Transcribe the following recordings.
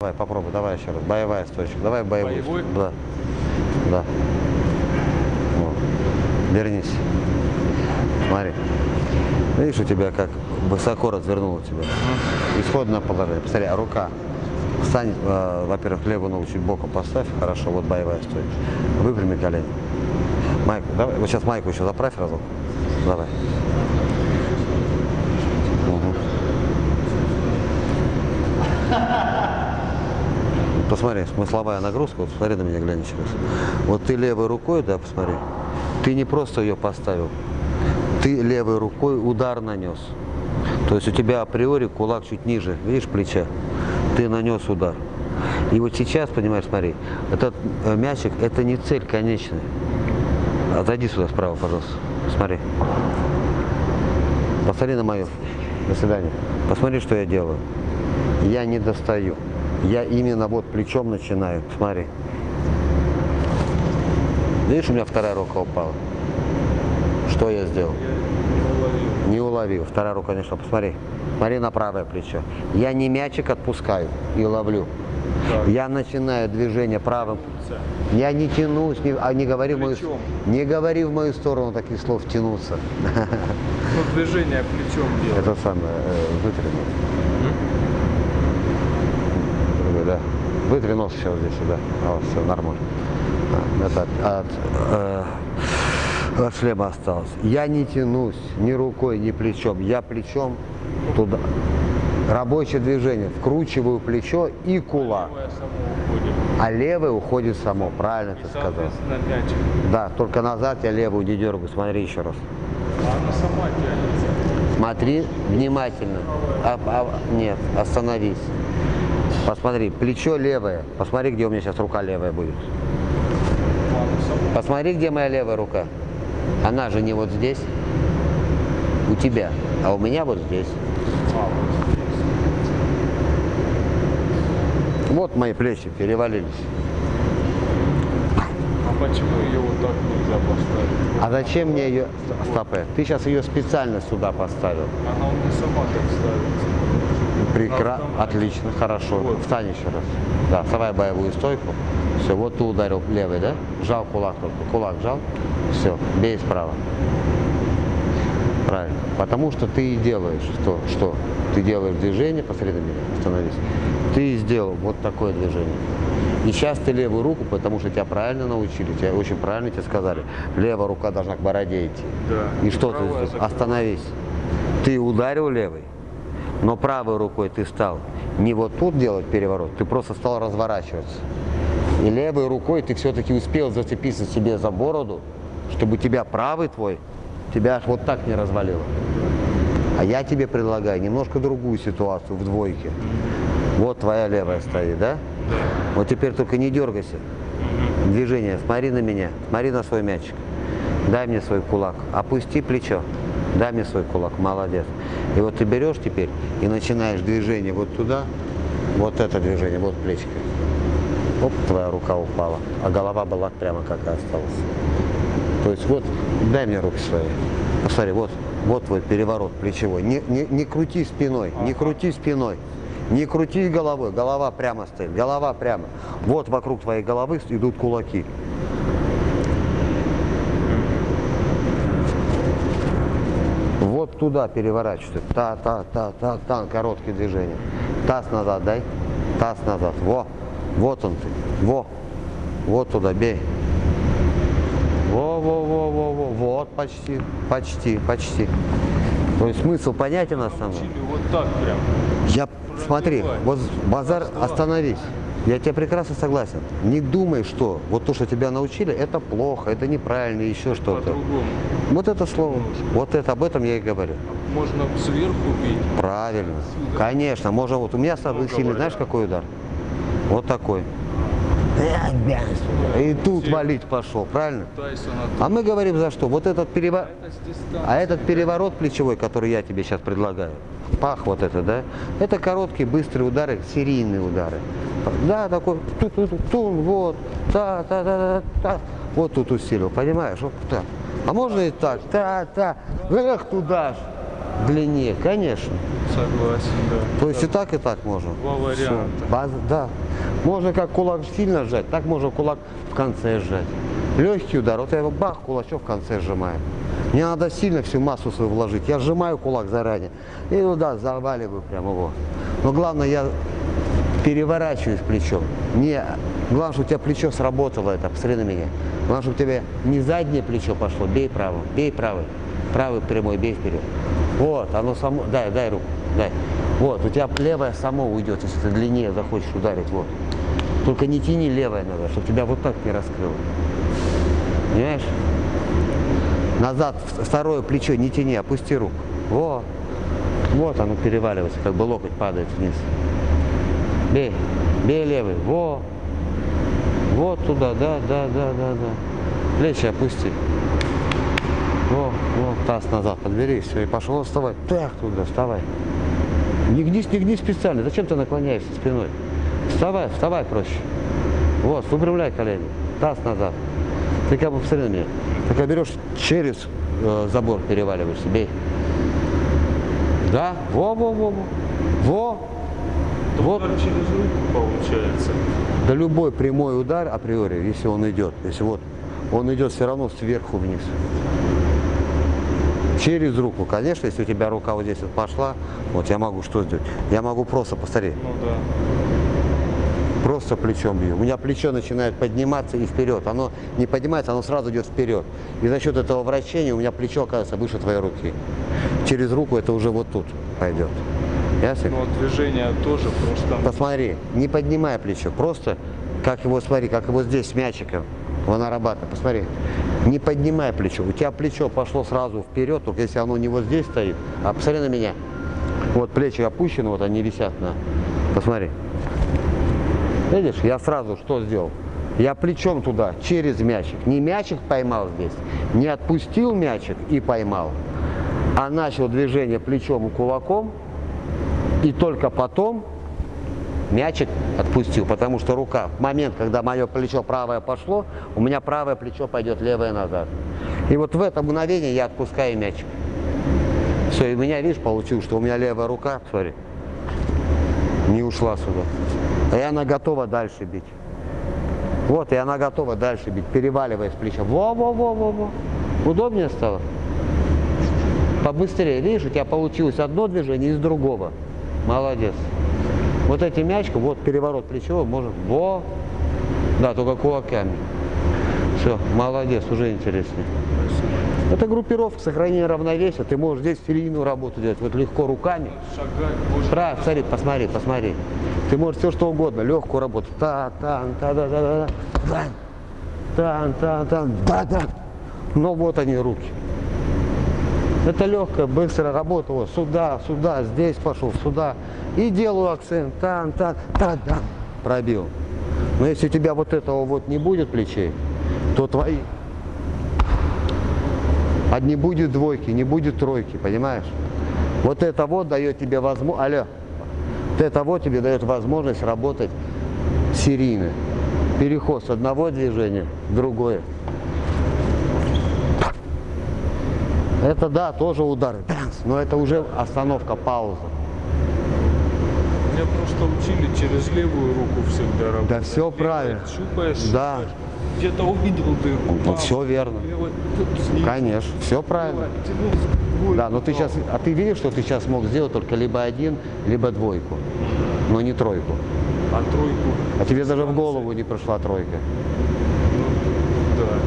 Давай, попробуй, давай еще раз. Боевая стойчка. Давай боевую. Боевой? Да. Да. Вот. Вернись. Смотри. Видишь, у тебя как высоко развернуло тебя. Исходное положение. Посмотри, а рука. Встань, э, во-первых, левую ногу чуть боком поставь. Хорошо, вот боевая стойка. Выпрями колени. Майку, давай. Вот сейчас майку еще заправь разок. Давай. Мгм. Посмотри, смысловая нагрузка, вот смотри на меня, глянь еще раз. Вот ты левой рукой, да, посмотри, ты не просто ее поставил, ты левой рукой удар нанес. То есть у тебя априори кулак чуть ниже, видишь, плеча, ты нанес удар. И вот сейчас, понимаешь, смотри, этот э, мячик, это не цель конечная. Отойди сюда справа, пожалуйста, смотри. Посмотри на мою. До свидания. Посмотри, что я делаю. Я не достаю. Я именно вот плечом начинаю. Смотри. Видишь, у меня вторая рука упала. Что я сделал? Не уловил. Вторая рука не шла. Посмотри. Смотри на правое плечо. Я не мячик отпускаю и ловлю. Я начинаю движение правым. Я не тянусь, не, а не говори, в мою, не говори в мою сторону таких слов тянуться. Ну, движение плечом делать. Это самое, э, да. Вытри нос сейчас здесь, да. А, вот, все, нормально. Это от, э, от шлема осталось. Я не тянусь ни рукой, ни плечом. Я плечом туда. Рабочее движение. Вкручиваю плечо и кулак. А левое уходит само. Правильно ты сказал. Да, только назад я левую не дергаю. Смотри еще раз. А она сама тянется. Смотри внимательно. А- а- нет, остановись. Посмотри, плечо левое. Посмотри, где у меня сейчас рука левая будет. Посмотри, где моя левая рука. Она же не вот здесь. У тебя. А у меня вот здесь. Вот. Вот мои плечи перевалились. А почему ее вот так нельзя поставить? А зачем мне ее... Стопэ. Ты сейчас ее специально сюда поставил. Она у меня сама так ставится. Прекрасно. Автомат. Отлично. Хорошо. Вот. Встань еще раз. Да, вставай боевую стойку. Все, вот ты ударил левый, да? Жал кулак только. Кулак жал. Все, бей справа. Правильно. Потому что ты и делаешь что? Что? Ты делаешь движение, посмотри на меня, остановись. Ты сделал вот такое движение. И сейчас ты левую руку, потому что тебя правильно научили, тебя очень правильно тебе сказали. Левая рука должна к бороде идти. Да. И что ты сделал? Остановись. Ты ударил левой, но правой рукой ты стал не вот тут делать переворот, ты просто стал разворачиваться. И левой рукой ты все-таки успел зацепиться себе за бороду, чтобы тебя правый твой, тебя аж вот так не развалило. А я тебе предлагаю немножко другую ситуацию в двойке. Вот твоя левая стоит, да? Вот теперь только не дергайся. Движение, смотри на меня, смотри на свой мячик. Дай мне свой кулак, опусти плечо. Дай мне свой кулак, молодец. И вот ты берешь теперь и начинаешь движение вот туда, вот это движение, вот плечко. Оп, твоя рука упала, а голова была прямо как и осталась. То есть вот, дай мне руки свои. Посмотри, вот, вот твой переворот плечевой. Не, не, не крути спиной, не крути спиной. Не крути головой, голова прямо стоит, голова прямо. Вот вокруг твоей головы идут кулаки. Вот туда переворачивайся. Та, та, та, та, та, короткие движения. Таз назад дай. Таз назад. Во. Вот он ты. Во. Вот туда бей. Во, во, во, во, во. Вот почти. Почти, почти. То есть смысл понятен? Учили вот так прям. Я, смотри, вот базар, остановись. Я тебе прекрасно согласен. Не думай, что вот то, что тебя научили, это плохо, это неправильно, еще что-то. Вот это слово, вот это, об этом я и говорю. Можно сверху бить. Правильно. Конечно, можно вот. У меня самый Ну, сильный, знаешь, какой удар? Вот такой. И тут валить пошел, правильно? А мы говорим за что? Вот этот переворот. А этот переворот плечевой, который я тебе сейчас предлагаю, пах вот это, да, это короткие, быстрые удары, серийные удары. Да, такой, ту ту ту тун вот, та та та та та вот тут усилил, понимаешь? Вот так. А можно и так, та та эх туда ж. Длиннее, конечно. Согласен, да. То есть и так, и так можно. Два варианта. База, да. Можно как кулак сильно сжать, так можно кулак в конце сжать. Легкий удар, вот я его бах, кулачок в конце сжимаю. Не надо сильно всю массу свою вложить. Я сжимаю кулак заранее. И ну да, заваливаю прямо его. Но главное, я переворачиваюсь плечом. Не, главное, чтобы у тебя плечо сработало это, посмотри на меня. Главное, чтобы у тебя не заднее плечо пошло, бей правым, бей правый. Правый прямой, бей вперед. Вот, оно само, дай, дай руку, дай. Вот, у тебя левое само уйдет, если ты длиннее захочешь ударить, вот. Только не тяни левое надо, чтобы тебя вот так не раскрыло. Понимаешь? Назад, второе плечо не тяни, опусти руку. Вот. Вот оно переваливается, как бы локоть падает вниз. Бей, бей левый, во. Вот туда, да, да, да, да, да. Плечи опусти. Во, во, таз назад подбери, все, и пошел вставай. Так туда, вставай. Не гнись, не гнись специально. Зачем ты наклоняешься спиной? Вставай, вставай проще. Вот, выпрямляй колени. Таз назад. Ты как бы посмотри на меня. Ты как берешь через э, забор переваливаешься, бей. Да, во, во, во, во. Во. Вот. Удар через руку получается. Да любой прямой удар априори, если он идет, если вот он идет все равно сверху вниз. Через руку, конечно, если у тебя рука вот здесь вот пошла, вот я могу что сделать? Я могу просто, посмотри, Ну да. просто плечом бью. У меня плечо начинает подниматься и вперед. Оно не поднимается, оно сразу идет вперед. И за счет этого вращения у меня плечо оказывается выше твоей руки. Через руку это уже вот тут пойдет. Ясно? Но движение тоже просто. Посмотри, не поднимай плечо, просто как его, смотри, как его здесь мячиком, он нарабатывает, посмотри. Не поднимай плечо, у тебя плечо пошло сразу вперед, только если оно не вот здесь стоит, а посмотри на меня. Вот плечи опущены, вот они висят на, посмотри. Видишь, я сразу что сделал? Я плечом туда, через мячик. Не мячик поймал здесь, не отпустил мячик и поймал, а начал движение плечом и кулаком, и только потом мячик отпустил, потому что рука, в момент, когда мое плечо правое пошло, у меня правое плечо пойдет левое назад. И вот в это мгновение я отпускаю мячик. Все, и меня, видишь, получилось, что у меня левая рука, смотри, не ушла сюда. И она готова дальше бить. Вот, и она готова дальше бить, переваливая с плеча. Во-во-во-во-во. Удобнее стало? Побыстрее. Видишь, у тебя получилось одно движение из другого. Молодец. Вот эти мячка, вот переворот плечевой, может, во. Да, только кулаками. Все, молодец, уже интереснее. Это группировка, сохранение равновесия. Ты можешь здесь серийную работу делать, вот легко руками. Шагать можно. Правильно, смотри, посмотри, посмотри. Ты можешь все что угодно, легкую работу. Та, тан, та, да, да, да, да. Тан, тан, тан, да, да. Но вот они руки. Это легкая, быстрая работа. Вот сюда, сюда, здесь пошел, сюда. И делаю акцент. Тан, тан, та, да. Пробил. Но если у тебя вот этого вот не будет плечей, то твои а не будет двойки, не будет тройки, понимаешь? Вот это вот дает тебе возможность, алло, вот это вот тебе дает возможность работать серийно. Переход с одного движения в другое. Это да, тоже удары, но это уже остановка, пауза. Меня просто учили через левую руку всегда работать. Да всё Левой правильно. Щупаешь, Да. щупаешь. Где-то увидел дырку. Ну, всё верно. Левой, тут снизу. Конечно, все правильно. Двойку, Да, но ты сейчас, а ты видишь, что ты сейчас мог сделать только либо один, либо двойку, но не тройку. А тройку. А тебе даже в голову не пришла тройка. Да.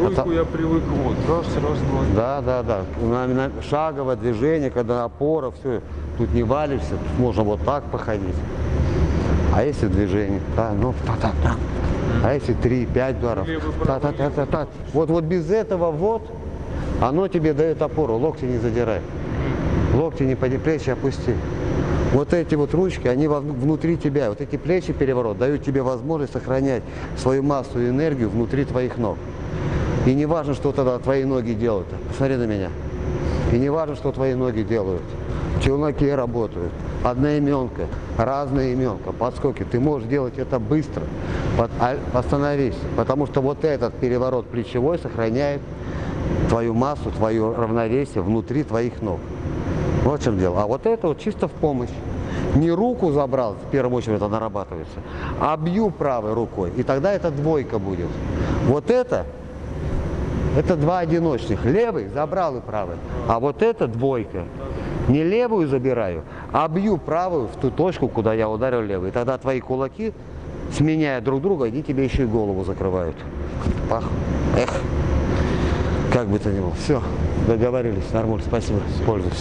Тройку Это- я привык вот. Раз, раз, два. Да, да, да. На- на- шаговое движение, когда опора, все. Тут не валишься, тут можно вот так походить. А если движение? Да, ну, та-та-та. А если три, пять ударов? Левый, правый, Та-та-та-та-та. Вот, вот без этого вот, оно тебе дает опору. Локти не задирай. Локти не поди, плечи опусти. Вот эти вот ручки, они внутри тебя. Вот эти плечи переворот дают тебе возможность сохранять свою массу и энергию внутри твоих ног. И не важно, что тогда твои ноги делают. Посмотри на меня. И не важно, что твои ноги делают. Челноки работают. Одноименка, разная именка, подскоки. Ты можешь делать это быстро. А- Остановись. Потому что вот этот переворот плечевой сохраняет твою массу, твое равновесие внутри твоих ног. Вот в чем дело. А вот это вот чисто в помощь. Не руку забрал, в первую очередь это нарабатывается, а бью правой рукой. И тогда это двойка будет. Вот это, это два одиночных. Левый забрал и правый. А вот это двойка. Не левую забираю, а бью правую в ту точку, куда я ударил левый. Тогда твои кулаки, сменяя друг друга, они тебе еще и голову закрывают. Пах. Эх. Как бы то ни было. Все, договорились. Нормально. Спасибо. Пользуюсь.